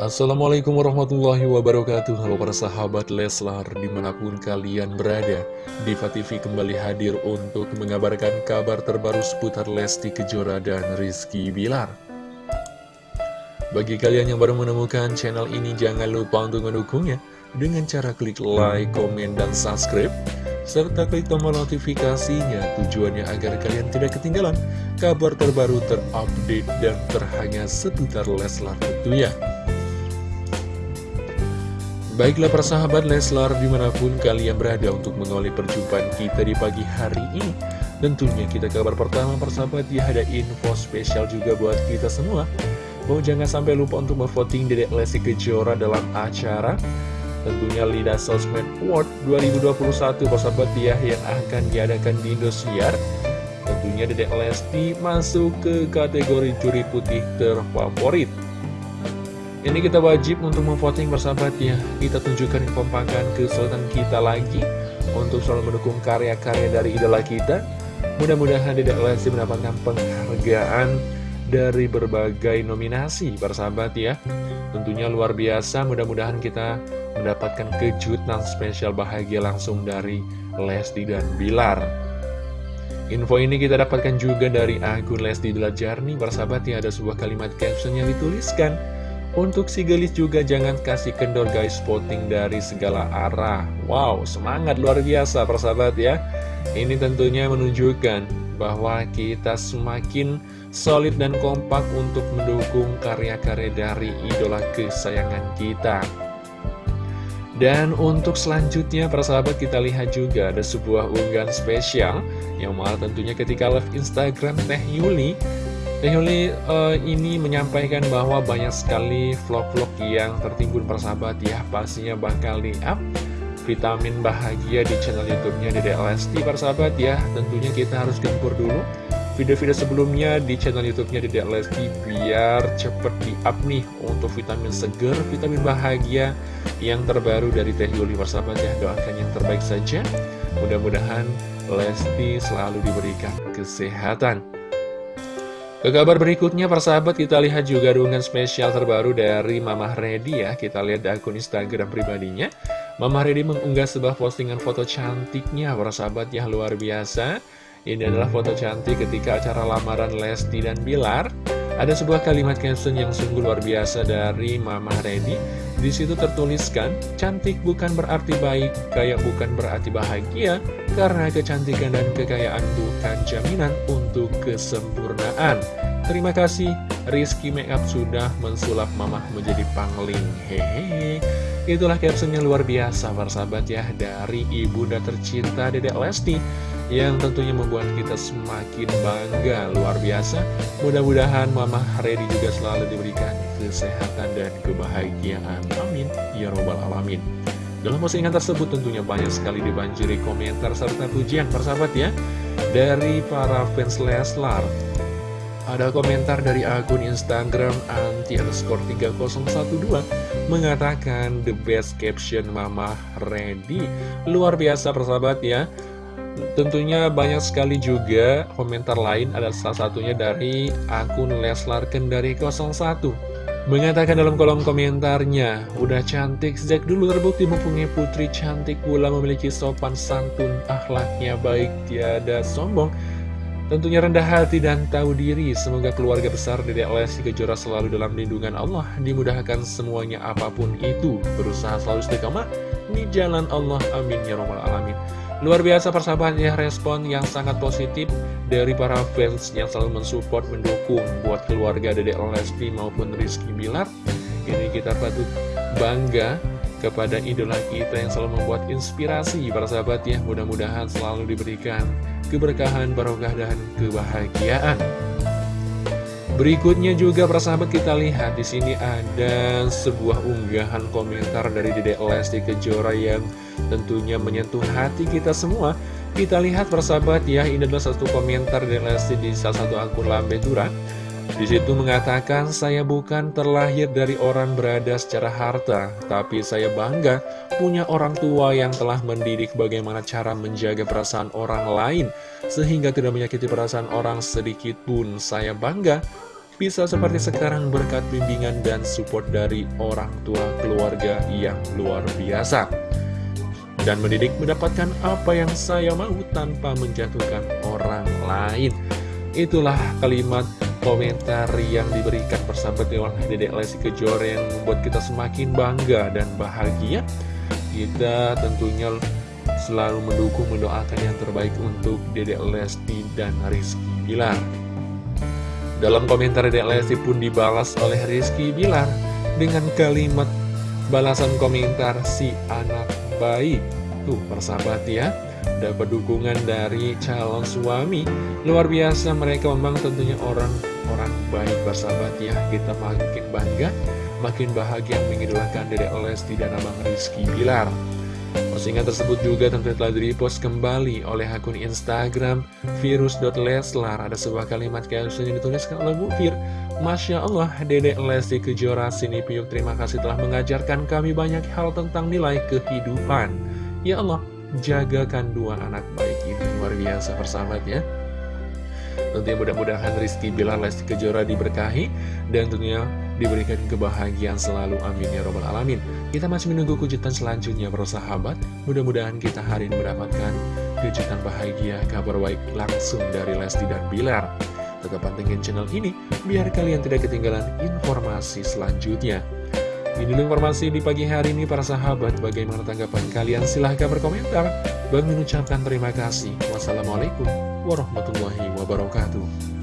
Assalamualaikum warahmatullahi wabarakatuh Halo para sahabat Leslar di mana pun kalian berada Diva TV kembali hadir untuk mengabarkan kabar terbaru seputar Lesti Kejora dan Rizky Bilar Bagi kalian yang baru menemukan channel ini jangan lupa untuk mendukungnya Dengan cara klik like, komen, dan subscribe serta klik tombol notifikasinya tujuannya agar kalian tidak ketinggalan kabar terbaru terupdate dan terhangat seputar Leslar tentunya. Baiklah persahabat Leslar di mana pun kalian berada untuk mengawali perjumpaan kita di pagi hari ini Tentunya kita kabar pertama persahabat ya ada info spesial juga buat kita semua. Mau jangan sampai lupa untuk memvoting Dedek Lesti Kejora dalam acara Tentunya Lida Sosmed Award 2021 persahabat ya yang akan diadakan di Indosiar. Tentunya Dedek Lesti masuk ke kategori juri putih terfavorit ini kita wajib untuk memvoting bersahabat ya Kita tunjukkan kekompakan kesulitan kita lagi Untuk selalu mendukung karya-karya dari idola kita. Mudah-mudahan tidak lagi mendapatkan penghargaan dari berbagai nominasi bersahabat ya. Tentunya luar biasa. Mudah-mudahan kita mendapatkan kejutan spesial bahagia langsung dari Lesti dan Bilar. Info ini kita dapatkan juga dari akun Lesti Delajarni bersahabat ya ada sebuah kalimat caption yang dituliskan untuk si gelis juga jangan kasih kendor guys spotting dari segala arah. Wow semangat luar biasa persahabat ya. Ini tentunya menunjukkan bahwa kita semakin solid dan kompak untuk mendukung karya-karya dari idola kesayangan kita. Dan untuk selanjutnya persahabat kita lihat juga ada sebuah unggahan spesial Yang malah tentunya ketika live Instagram Teh Yuli Yuli uh, ini menyampaikan bahwa banyak sekali vlog-vlog yang tertimbun persahabat ya. Pastinya bakal di-up vitamin bahagia di channel youtube-nya Dede Lesti persahabat ya. Tentunya kita harus gempur dulu video-video sebelumnya di channel youtube-nya Dede Lesti Biar cepet di-up nih untuk vitamin seger, vitamin bahagia yang terbaru dari Teh Yuli persahabat ya. Doakan yang terbaik saja. Mudah-mudahan Lesti selalu diberikan kesehatan ke kabar berikutnya, persahabat, kita lihat juga dukungan spesial terbaru dari Mama Reddy ya. Kita lihat di akun Instagram pribadinya. Mama Reddy mengunggah sebuah postingan foto cantiknya, persahabat ya, luar biasa. Ini adalah foto cantik ketika acara lamaran Lesti dan Bilar. Ada sebuah kalimat caption yang sungguh luar biasa dari Mama Reddy. Di situ tertuliskan, cantik bukan berarti baik, kaya bukan berarti bahagia, karena kecantikan dan kekayaan bukan jaminan untuk kesempurnaan. Terima kasih, Rizky Makeup sudah mensulap mamah menjadi pangling. Hehehe. Itulah caption yang luar biasa, persahabat ya, dari ibunda tercinta Dedek Lesti yang tentunya membuat kita semakin bangga. Luar biasa. Mudah-mudahan Mama Redi juga selalu diberikan kesehatan dan kebahagiaan. Amin. Ya robbal alamin. Dalam postingan tersebut tentunya banyak sekali dibanjiri komentar serta pujian persahabat ya dari para fans Leslar. Ada komentar dari akun Instagram anti underscore 3012 mengatakan the best caption Mama Ready luar biasa persahabat ya Tentunya banyak sekali juga komentar lain ada salah satunya dari akun Leslar Kendari 01 Mengatakan dalam kolom komentarnya Udah cantik sejak dulu terbukti mempunyai putri cantik pula memiliki sopan santun akhlaknya baik tiada sombong. Tentunya rendah hati dan tahu diri. Semoga keluarga besar Dedek Lesti Kejora selalu dalam lindungan Allah Dimudahkan semuanya apa pun itu. Berusaha selalu istiqamah di jalan Allah Amin Ya Rabbal Alamin Luar biasa persahabat ya respon yang sangat positif dari para fans yang selalu mensupport, mendukung buat keluarga Dedek Lesti maupun Rizky Bilar. Ini kita patut bangga kepada idola kita yang selalu membuat inspirasi para sahabat ya. Mudah-mudahan selalu diberikan keberkahan, barokah, dan kebahagiaan. Berikutnya juga persahabat kita lihat di sini ada sebuah unggahan komentar dari Dedek Lesti Kejora yang tentunya menyentuh hati kita semua. Kita lihat persahabat ya, ini adalah satu komentar dari Lesti di salah satu akun Lambe Tura. Di situ mengatakan, saya bukan terlahir dari orang berada secara harta, tapi saya bangga punya orang tua yang telah mendidik bagaimana cara menjaga perasaan orang lain, sehingga tidak menyakiti perasaan orang sedikit pun. Saya bangga bisa seperti sekarang berkat bimbingan dan support dari orang tua keluarga yang luar biasa. Dan mendidik mendapatkan apa yang saya mau tanpa menjatuhkan orang lain. Itulah kalimat komentar yang diberikan persahabat oleh Dedek Lesti Kejora yang membuat kita semakin bangga dan bahagia. Kita tentunya selalu mendukung, mendoakan yang terbaik untuk Dedek Lesti dan Rizky Bilar. Dalam komentar Dedek Lesti pun dibalas oleh Rizky Bilar dengan kalimat balasan komentar si anak baik. Tuh, persahabat ya, dapat dukungan dari calon suami. Luar biasa mereka memang tentunya orang-orang baik persahabat ya. Kita makin bangga, makin bahagia mengidolakan Dedek Lesti dan Abang Rizky Bilar. Postingan tersebut juga tentu telah di-repost kembali oleh akun Instagram virus.leslar. Ada sebuah kalimat caption yang dituliskan oleh Bu Fir. Masya Allah, Dedek Lesti Kejora Sini Piuk, terima kasih telah mengajarkan kami banyak hal tentang nilai kehidupan. Ya Allah, jagakan dua anak baik ini. Luar biasa persahabat ya. Tentunya mudah-mudahan Rizky Bilar Lesti Kejora diberkahi dan tentunya diberikan kebahagiaan selalu. Amin ya robbal alamin. Kita masih menunggu kejutan selanjutnya bersahabat. Mudah-mudahan kita hari ini mendapatkan kejutan bahagia, kabar baik langsung dari Lesti dan Bilar. Tetap pantengin channel ini biar kalian tidak ketinggalan informasi selanjutnya. Ini informasi di pagi hari ini para sahabat. Bagaimana tanggapan kalian? Silahkan berkomentar. Bang mengucapkan terima kasih. Wassalamualaikum warahmatullahi wabarakatuh.